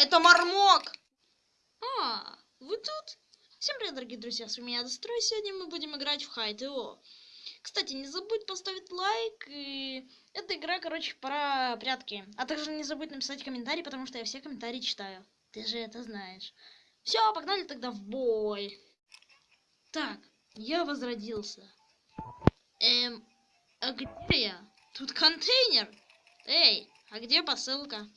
Это Мармок! А, вы тут? Всем привет, дорогие друзья, с вами я, Дострой. Сегодня мы будем играть в Хайт Его. Кстати, не забудь поставить лайк, и... эта игра, короче, про прятки. А также не забудь написать комментарий, потому что я все комментарии читаю. Ты же это знаешь. Все, погнали тогда в бой. Так, я возродился. Эм, а где я? Тут контейнер. Эй, а где посылка?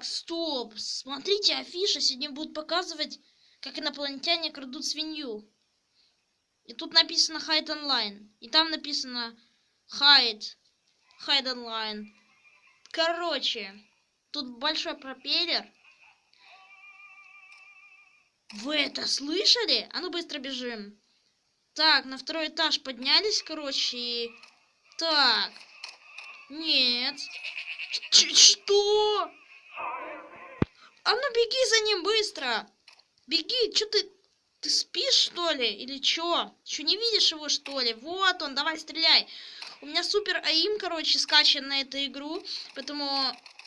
Стоп, смотрите, афиша сегодня будет показывать, как инопланетяне крадут свинью. И тут написано Hide Online. И там написано Hide. Hide Online. Короче, тут большой пропеллер. Вы это слышали? А ну быстро бежим. Так, на второй этаж поднялись, короче, и... Так. Нет. Ч что? А ну беги за ним быстро. Беги, что ты... Ты спишь, что ли? Или что? Что, не видишь его, что ли? Вот он, давай стреляй. У меня супер АИМ, короче, скачан на эту игру. Поэтому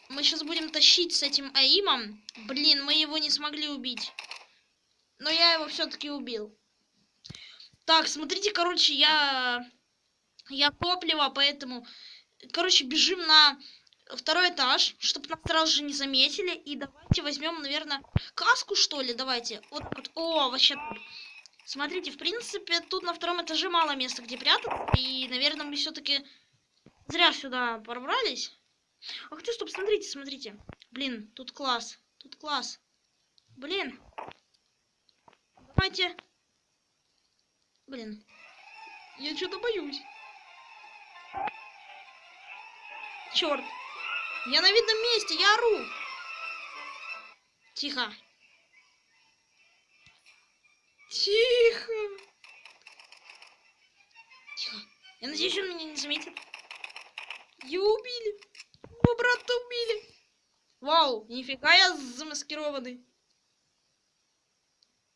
мы сейчас будем тащить с этим АИМом. Блин, мы его не смогли убить. Но я его все-таки убил. Так, смотрите, короче, я... Я топливо, поэтому... Короче, бежим на второй этаж, чтобы нас сразу же не заметили. И давайте возьмем, наверное, каску, что ли. Давайте. Вот вот. О, вообще. Смотрите, в принципе, тут на втором этаже мало места, где прятаться. И, наверное, мы все-таки зря сюда пробрались. Ах ты, стоп, смотрите, смотрите. Блин, тут класс. Тут класс. Блин. Давайте. Блин. Я что-то боюсь. Черт. Я на видном месте, я ору. Тихо. Тихо. Тихо. Я надеюсь, он меня не заметит. Его убили. Его брата убили. Вау, нифига я замаскированный.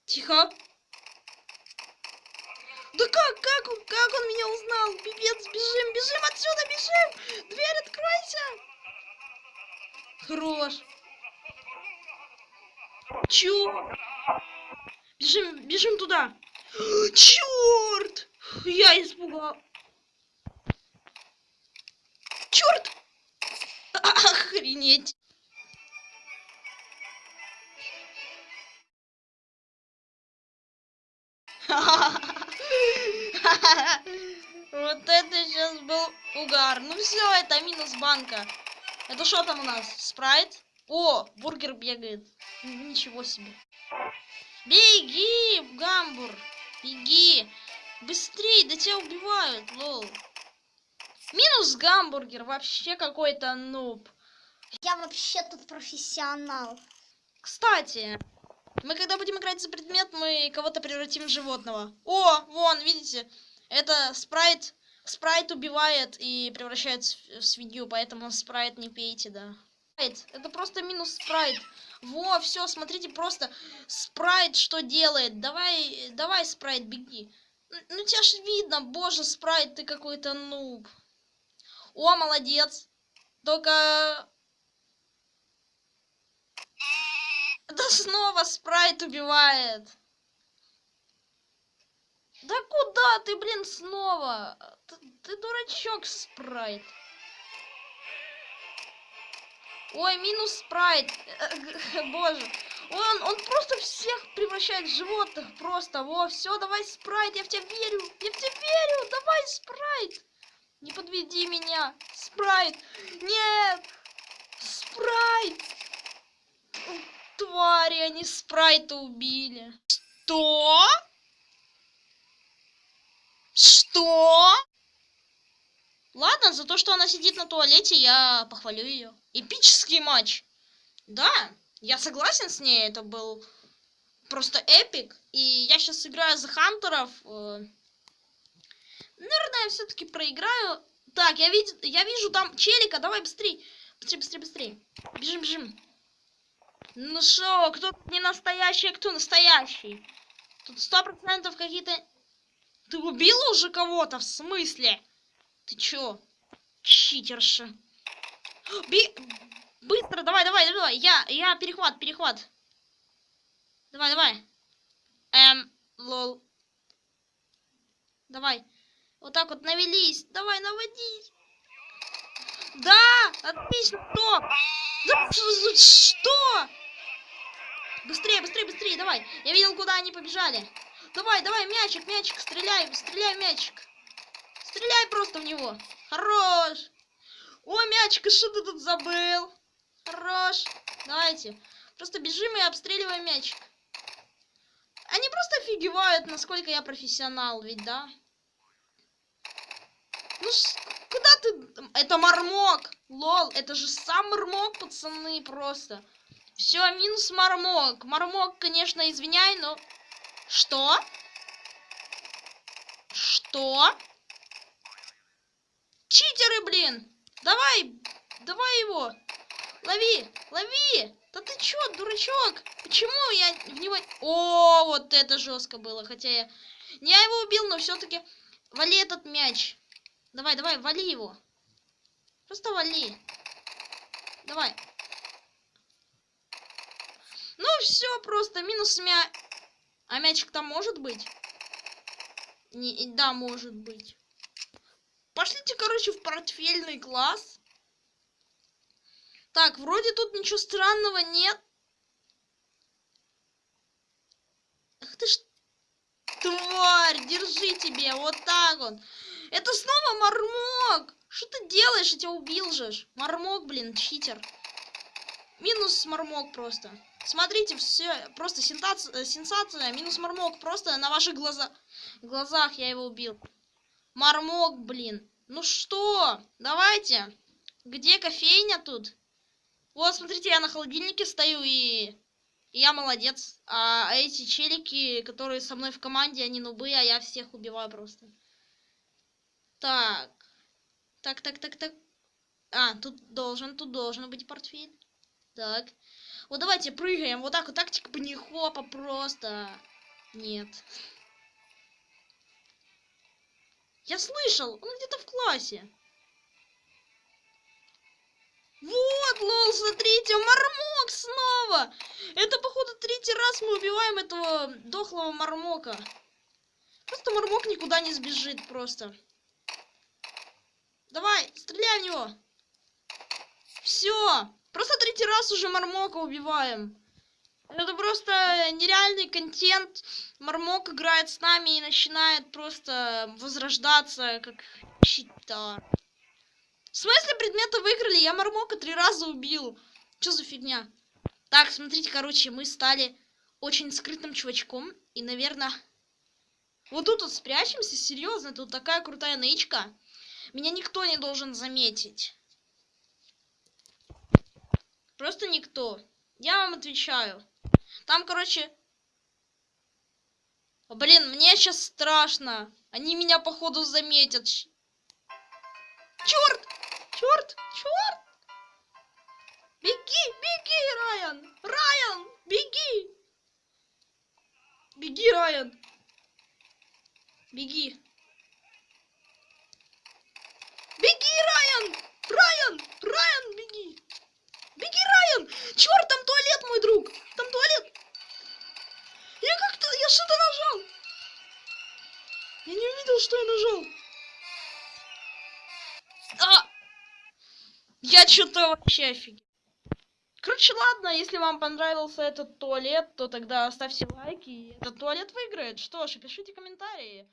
Тихо. Да как, как он, как он меня узнал? Пипец, бежим, бежим отсюда, бежим! Дверь откройся! Хорош. Чё? Бежим, бежим туда. Черт! Я испугал. Черт! Охренеть. Вот это сейчас был угар. Ну все, это минус банка. Это что там у нас? Спрайт? О, бургер бегает. Ничего себе. Беги, гамбур. Беги. Быстрей, да тебя убивают, лол. Минус гамбургер. Вообще какой-то нуб. Я вообще тут профессионал. Кстати, мы когда будем играть за предмет, мы кого-то превратим в животного. О, вон, видите? Это спрайт спрайт убивает и превращает в свинью, поэтому спрайт не пейте, да. Это просто минус спрайт. Во, все, смотрите, просто спрайт что делает. Давай, давай, спрайт, беги. Ну, тебя ж видно, боже, спрайт, ты какой-то нуб. О, молодец. Только... Да снова спрайт убивает. Да куда ты, блин, снова? Ты, ты дурачок, спрайт. Ой, минус спрайт. Боже. Он, он просто всех превращает в животных. Просто. Во, все, давай спрайт. Я в тебя верю. Я в тебя верю. Давай спрайт. Не подведи меня. Спрайт. Нет. Спрайт. Твари, они спрайта убили. Что? Что? Ладно, за то, что она сидит на туалете, я похвалю ее. Эпический матч. Да, я согласен с ней, это был просто эпик. И я сейчас играю за Хантеров. Э, наверное, я все-таки проиграю. Так, я, вид... я вижу там челика, давай быстрей. Быстрее, быстрее, быстрее. Бежим, бежим. Ну шо, кто не настоящий, а кто настоящий? Тут сто процентов какие-то ты убила уже кого-то? В смысле? Ты чё? Читерша. Би... Быстро, давай, давай, давай. Я, я перехват, перехват. Давай, давай. Эм, лол. Давай. Вот так вот навелись. Давай, наводись. Да, отлично, стоп. Да, что? Быстрее, быстрее, быстрее, давай. Я видел, куда они побежали. Давай, давай, мячик, мячик, стреляй, стреляй, мячик. Стреляй просто в него. Хорош. О, мячик, что ты тут забыл? Хорош. Давайте. Просто бежим и обстреливаем мячик. Они просто офигевают, насколько я профессионал, ведь да? Ну, куда ты? Это мармок. Лол, это же сам мармок, пацаны, просто. Все, минус мармок. Мармок, конечно, извиняй, но... Что? Что? Читеры, блин! Давай, давай его! Лови, лови! Да ты чё, дурачок? Почему я в него... О, вот это жестко было, хотя я... Не я его убил, но все-таки вали этот мяч. Давай, давай, вали его. Просто вали. Давай. Ну все, просто минус мя... А мячик там может быть? Не, да, может быть. Пошлите, короче, в портфельный класс. Так, вроде тут ничего странного нет. Ах ты ж тварь, держи тебе, вот так вот. Это снова мармок. Что ты делаешь? Я тебя убил же. ж. Мармок, блин, читер. Минус мармок просто. Смотрите, все, просто сенсация, сенсация, минус мармок, просто на ваших глаза, глазах я его убил. Мармок, блин. Ну что, давайте. Где кофейня тут? Вот, смотрите, я на холодильнике стою и... и я молодец. А эти челики, которые со мной в команде, они нубы, а я всех убиваю просто. Так. Так, так, так, так. А, тут должен, тут должен быть портфель. Так. Вот давайте прыгаем. Вот так вот, тактика хопа просто. Нет. Я слышал, он где-то в классе. Вот, лол, смотрите, мармок снова. Это, походу, третий раз мы убиваем этого дохлого мармока. Просто мармок никуда не сбежит просто. Давай, стреляй в него. Все. Просто третий раз уже мармока убиваем. Это просто нереальный контент. Мармок играет с нами и начинает просто возрождаться, как читар. В смысле предметы выиграли? Я Мармока три раза убил. Что за фигня? Так, смотрите, короче, мы стали очень скрытым чувачком. И, наверное, вот тут вот спрячемся. Серьезно, тут такая крутая нычка. Меня никто не должен заметить. Просто никто. Я вам отвечаю. Там, короче... Блин, мне сейчас страшно. Они меня, походу, заметят. Черт! Черт! Черт! Беги! Беги, Райан! Райан! Беги! Беги, Райан! Беги! Беги, Райан! Райан! Райан, беги! Беги, Райан! Черт, там туалет, мой друг! Там туалет! Я как-то... Я что-то нажал! Я не увидел, что я нажал. А! Я что-то вообще офигел. Короче, ладно, если вам понравился этот туалет, то тогда ставьте лайки, и этот туалет выиграет. Что ж, пишите комментарии.